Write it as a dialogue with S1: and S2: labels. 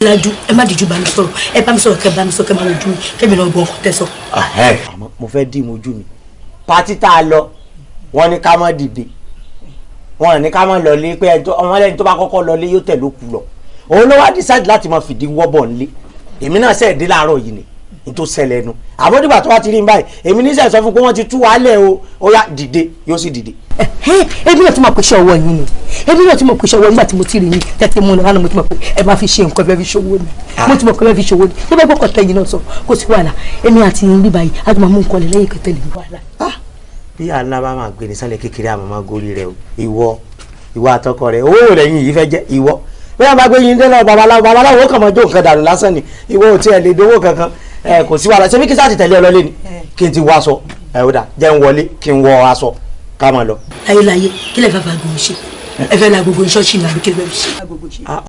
S1: lájú ẹ má dìjú bá mi sọ̀rọ̀ ẹ bá mi sọ̀rọ̀ kẹ bá mi sọ kẹ má wojú mi kẹmi náà gbọ́ ọkọ tẹ sọ.
S2: àmọ́ mo fẹ́ dì mojú mi. Pátí tá a lọ wọ́n ní ká má dìde. Wọ́n ní ká má lọlé pé ọmọlẹ́ni tó bá kọ́kọ́ lọlé yóò tẹ̀ ló lọ. Òun ló wá decide láti máa fìdí wọ́bọ̀ nílé. Èmi náà sẹ́ẹ̀ dé láàárọ̀ yìí ni n tó ṣẹlẹ̀ nu àbọ̀dìgbà tó wá ti rí n báyìí èmi ní sẹ́ẹ̀ sọ fún pé wọ́n ti tú wálẹ̀ o. Ó yá dìde yóò sì dìde.
S1: ebi náà tí mo pè ṣe ọwọ́ yín ni. Ebi náà tí mo pè ṣe ọwọ́ nígbà tí mo ti rí yín tẹ́tí mú lọ́wọ́ mo ti mọ̀ pé ẹ máa fi ṣe nǹkan bẹ́ẹ̀ fi ṣòwò ni. Mo ti mọ̀ pé bẹ́ẹ̀ fi ṣòwò ni. Tó bẹ́ẹ̀ gbọ́kọ̀ tẹ́yìn náà sọ kó sí wàhálà. Èmi àti yín bí báyìí a ti máa mú nǹkan lẹ̀ lẹ́yìn kẹtẹ́ lè wàhálà.
S2: bí àná bá máa gbé ní sálẹ̀ kékeré àmọ́ máa gorí rẹ o. Ìwọ ìwọ àtọkọ rẹ owó rẹ yìí fẹ́ jẹ́ ìwọ. Bí wọn bá gbé yín délọ babaláwo babaláwo kàn máa jó nǹkan dànù lásán ni. Ìwọ ò tiẹ̀ lè dówó kankan ẹ kò sí wàhálà. Ṣebí kí sáà ti tẹ̀lé ọ lọlé ni? Kí n ti wọ aṣọ. Ẹ ó dà. Jẹ́ n wọlé kí n wọ aṣọ. Ká máa lọ.
S1: láyé kí lè fẹ́ fà gbogbo ṣe ẹ fẹ́ la gbogbo ṣọ́ọ̀ṣì ní àbíkẹ́ bẹ́ẹ̀ ṣe.